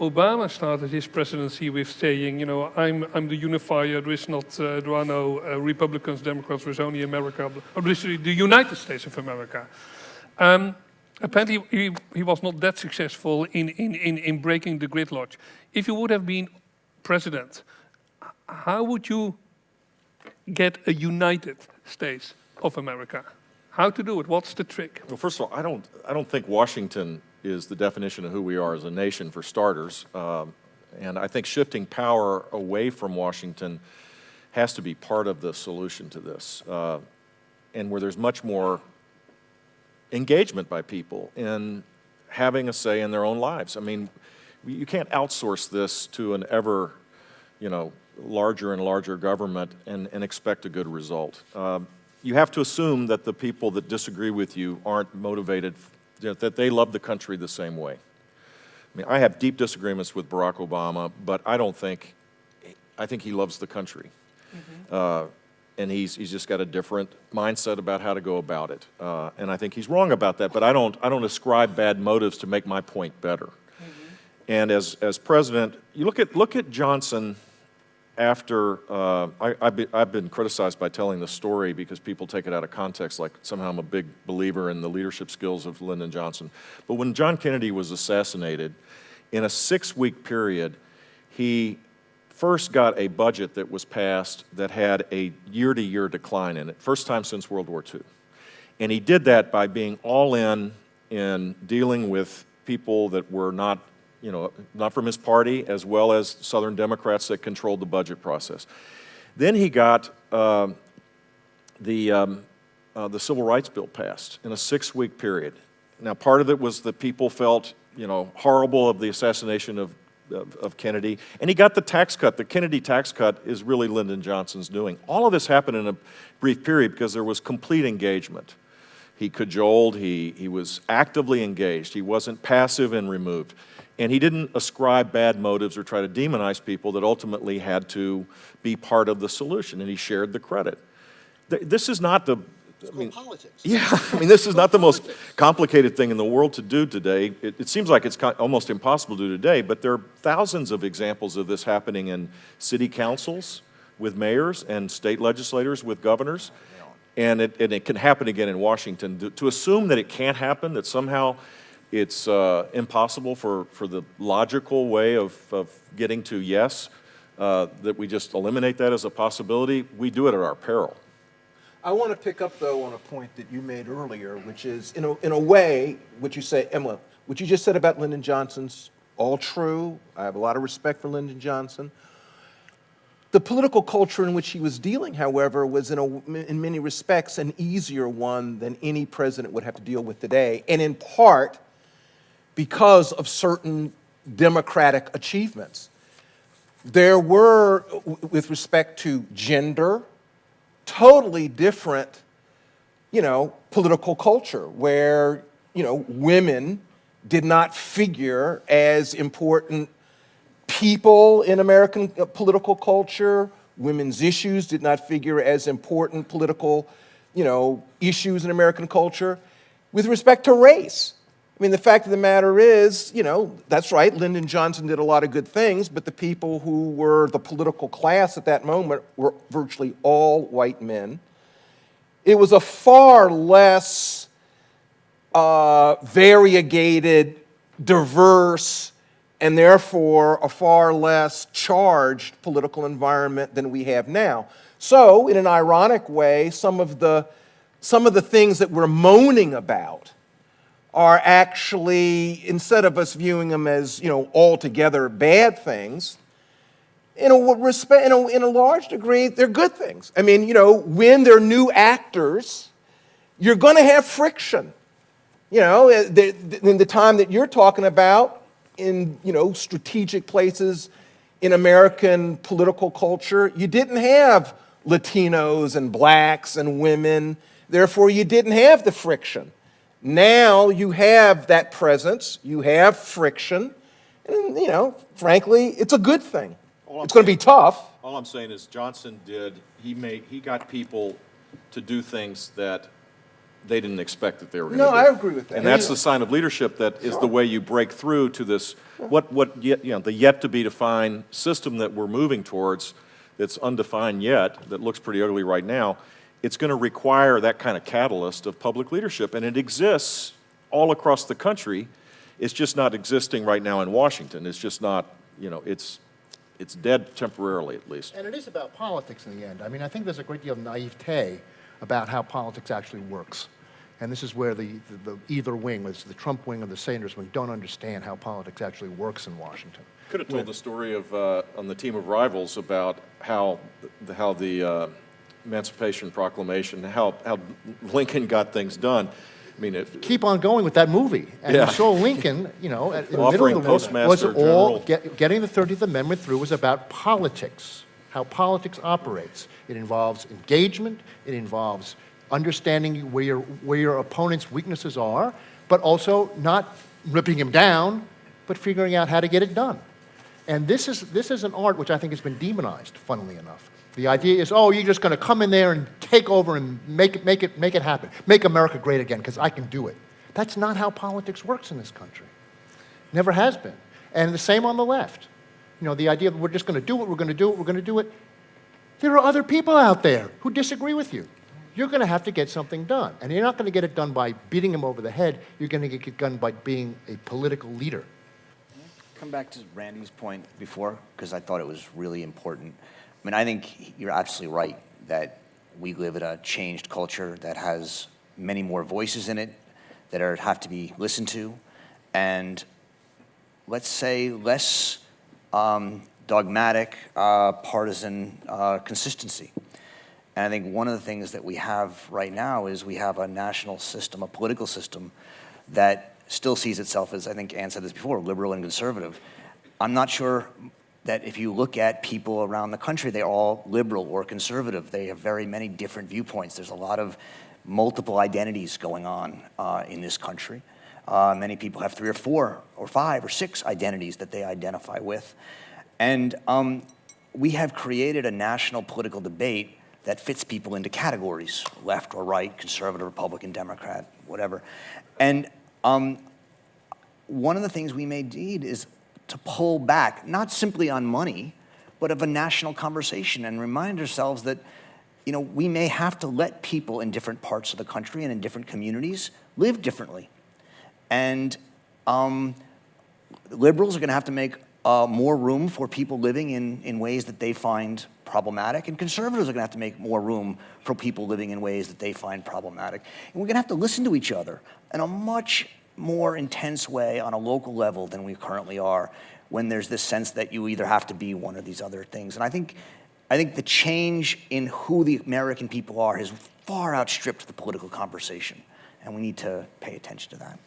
Obama started his presidency with saying, you know, I'm, I'm the unifier, there is not, uh, there are no uh, Republicans, Democrats, there's only America, or this the United States of America. Um, apparently he, he was not that successful in, in, in, in breaking the gridlock. If you would have been president, how would you get a United States of America? How to do it? What's the trick? Well, first of all, I don't, I don't think Washington is the definition of who we are as a nation, for starters. Um, and I think shifting power away from Washington has to be part of the solution to this. Uh, and where there's much more engagement by people in having a say in their own lives. I mean, you can't outsource this to an ever, you know, larger and larger government and, and expect a good result. Um, you have to assume that the people that disagree with you aren't motivated that they love the country the same way. I mean, I have deep disagreements with Barack Obama, but I don't think, I think he loves the country. Mm -hmm. uh, and he's, he's just got a different mindset about how to go about it. Uh, and I think he's wrong about that, but I don't, I don't ascribe bad motives to make my point better. Mm -hmm. And as, as president, you look at, look at Johnson after, uh, I, have be, been criticized by telling the story because people take it out of context, like somehow I'm a big believer in the leadership skills of Lyndon Johnson. But when John Kennedy was assassinated, in a six-week period, he first got a budget that was passed that had a year-to-year -year decline in it, first time since World War II. And he did that by being all in in dealing with people that were not you know, not from his party, as well as Southern Democrats that controlled the budget process. Then he got uh, the, um, uh, the Civil Rights Bill passed in a six-week period. Now, part of it was that people felt, you know, horrible of the assassination of, of, of, Kennedy, and he got the tax cut. The Kennedy tax cut is really Lyndon Johnson's doing. All of this happened in a brief period because there was complete engagement. He cajoled, he, he was actively engaged, he wasn't passive and removed. And he didn't ascribe bad motives or try to demonize people that ultimately had to be part of the solution, and he shared the credit. This is not the I mean, politics. Yeah, I mean, this is not the most complicated thing in the world to do today. It, it, seems like it's almost impossible to do today, but there are thousands of examples of this happening in city councils with mayors and state legislators with governors. And it, and it can happen again in Washington. To, assume that it can't happen, that somehow it's uh, impossible for, for the logical way of, of getting to yes, uh, that we just eliminate that as a possibility. We do it at our peril. I want to pick up, though, on a point that you made earlier, which is, in a, in a way, what you say, Emma, what you just said about Lyndon Johnson's all true. I have a lot of respect for Lyndon Johnson. The political culture in which he was dealing, however, was in, a, in many respects an easier one than any president would have to deal with today, and in part because of certain democratic achievements. There were, with respect to gender, totally different, you know, political culture where, you know, women did not figure as important people in American uh, political culture. Women's issues did not figure as important political, you know, issues in American culture. With respect to race, I mean, the fact of the matter is, you know, that's right, Lyndon Johnson did a lot of good things, but the people who were the political class at that moment were virtually all white men. It was a far less uh, variegated, diverse, and therefore a far less charged political environment than we have now. So, in an ironic way, some of the, some of the things that we're moaning about are actually, instead of us viewing them as, you know, altogether bad things, in a, respect, in a, in a large degree, they're good things. I mean, you know, when they're new actors, you're going to have friction. You know, eh, in the time that you're talking about, in, you know, strategic places in American political culture, you didn't have Latinos and blacks and women. Therefore, you didn't have the friction. Now you have that presence, you have friction, and you know, frankly, it's a good thing. It's going to be tough. All I'm saying is Johnson did, he made, he got people to do things that they didn't expect that they were going to No, do. I agree with that. And that's the sign of leadership that is the way you break through to this, what, what, yet, you know, the yet-to-be-defined system that we're moving towards, that's undefined yet, that looks pretty ugly right now, it's going to require that kind of catalyst of public leadership, and it exists all across the country. It's just not existing right now in Washington. It's just not, you know, it's, it's dead temporarily, at least. And it is about politics in the end. I mean, I think there's a great deal of naivete about how politics actually works. And this is where the, the, the either wing, whether it's the Trump wing or the Sanders wing, don't understand how politics actually works in Washington. Could have told the story of, uh, on the team of rivals about how, the- how the uh, Emancipation Proclamation, how, how Lincoln got things done. I mean, it, Keep on going with that movie. And Yeah. you saw Lincoln, you know, at- in the middle of the war, was Postmaster all, General. get, getting the 30th Amendment through was about politics, how politics operates. It involves engagement, it involves understanding where your, where your opponent's weaknesses are, but also not ripping him down, but figuring out how to get it done. And this is, this is an art which I think has been demonized, funnily enough. The idea is, oh, you're just going to come in there and take over and make it, make it, make it happen. Make America great again, because I can do it. That's not how politics works in this country. Never has been. And the same on the left. You know, the idea that we're just going to do it, we're going to do it, we're going to do it. There are other people out there who disagree with you. You're going to have to get something done. And you're not going to get it done by beating them over the head. You're going to get it done by being a political leader. Come back to Randy's point before, because I thought it was really important. I mean, I think you're absolutely right that we live in a changed culture that has many more voices in it that are, have to be listened to, and let's say less um, dogmatic, uh, partisan uh, consistency. And I think one of the things that we have right now is we have a national system, a political system that still sees itself as, I think Ann said this before, liberal and conservative. I'm not sure that if you look at people around the country, they're all liberal or conservative. They have very many different viewpoints. There's a lot of multiple identities going on uh, in this country. Uh, many people have three or four or five or six identities that they identify with. And um, we have created a national political debate that fits people into categories, left or right, conservative, Republican, Democrat, whatever. And um, one of the things we may need is to pull back, not simply on money, but of a national conversation and remind ourselves that, you know, we may have to let people in different parts of the country and in different communities live differently. And um, liberals are going to have to make uh, more room for people living in, in ways that they find problematic, and conservatives are going to have to make more room for people living in ways that they find problematic. And we're going to have to listen to each other in a much more intense way on a local level than we currently are when there's this sense that you either have to be one of these other things. And I think, I think the change in who the American people are has far outstripped the political conversation, and we need to pay attention to that.